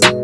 You.